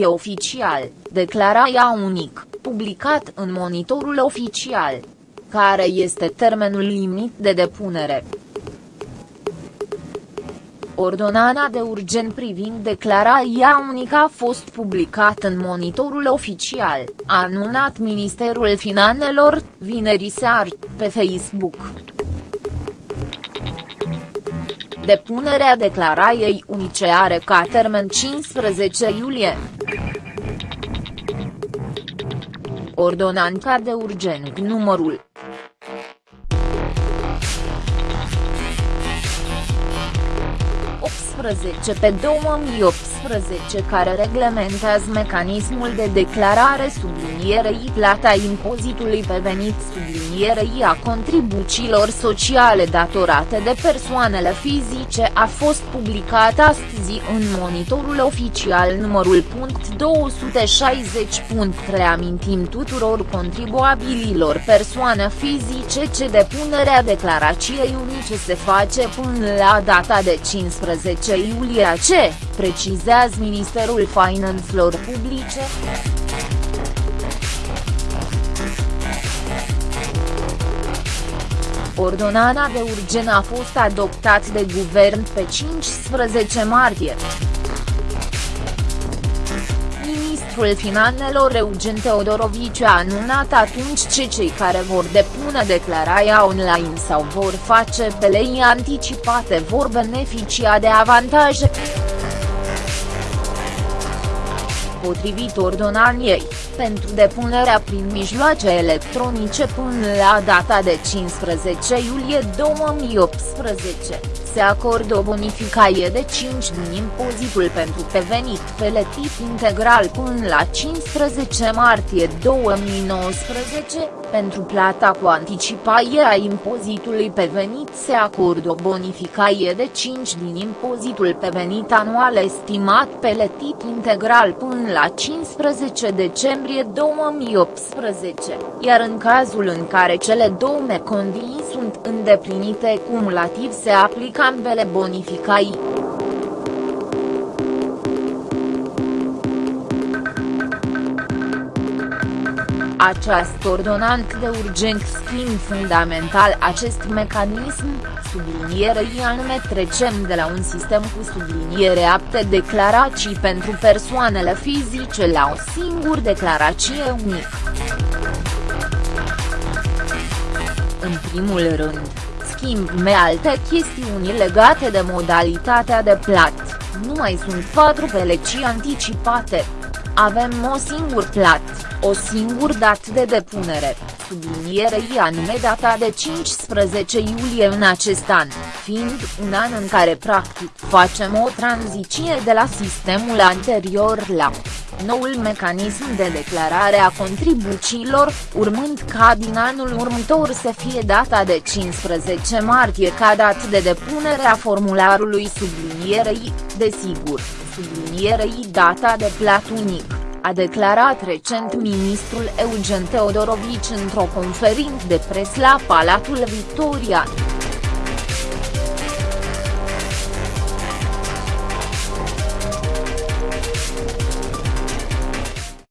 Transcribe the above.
E oficial, declara ea unic, publicat în monitorul oficial. Care este termenul limit de depunere? Ordonana de urgent privind declarația unică a fost publicat în monitorul oficial, a anunțat Ministerul Finanțelor, vineri seară, pe Facebook. Depunerea declarației unice are ca termen 15 iulie. Ordonanța de urgent numărul 18 pe 2018 care reglementează mecanismul de declarare sublinierei plata impozitului pe venit sublinierei a contribuțiilor sociale datorate de persoanele fizice a fost publicat astăzi în monitorul oficial numărul punct 260. Reamintim tuturor contribuabililor persoane fizice ce depunerea declarației unice se face până la data de 15 10 iulie ce, precizează Ministerul Finanțelor Publice. Ordonana de urgen a fost adoptat de guvern pe 15 martie. Ministrul Finanțelor Eugen Teodorovici a anunțat atunci ce cei care vor depune declarația online sau vor face pe lei anticipate vor beneficia de avantaje. Potrivit ordonaniei, pentru depunerea prin mijloace electronice până la data de 15 iulie 2018 se acordă o bonificație de 5 din impozitul pentru pe venit plătit integral până la 15 martie 2019, pentru plata cu anticipare a impozitului pe venit se acordă o bonificație de 5 din impozitul pe venit anual estimat plătit integral până la 15 decembrie 2018, iar în cazul în care cele două condiții sunt îndeplinite cumulativ se aplică ambele bonificai. Această ordonanță de urgent schimb fundamental acest mecanism, sublinierei anume trecem de la un sistem cu subliniere apte declarații pentru persoanele fizice la o singură declarație unică. În primul rând, schimb me alte chestiuni legate de modalitatea de plat, nu mai sunt patru pelecii anticipate. Avem o singur plat, o singur dat de depunere, sublinierei anume data de 15 iulie în acest an, fiind un an în care practic facem o tranziție de la sistemul anterior la noul mecanism de declarare a contribuțiilor, urmând ca din anul următor să fie data de 15 martie ca dat de depunere a formularului sublinierei, desigur, sublinierei data de plat unic, a declarat recent ministrul Eugen Teodorovici într-o conferință de pres la Palatul Victoria.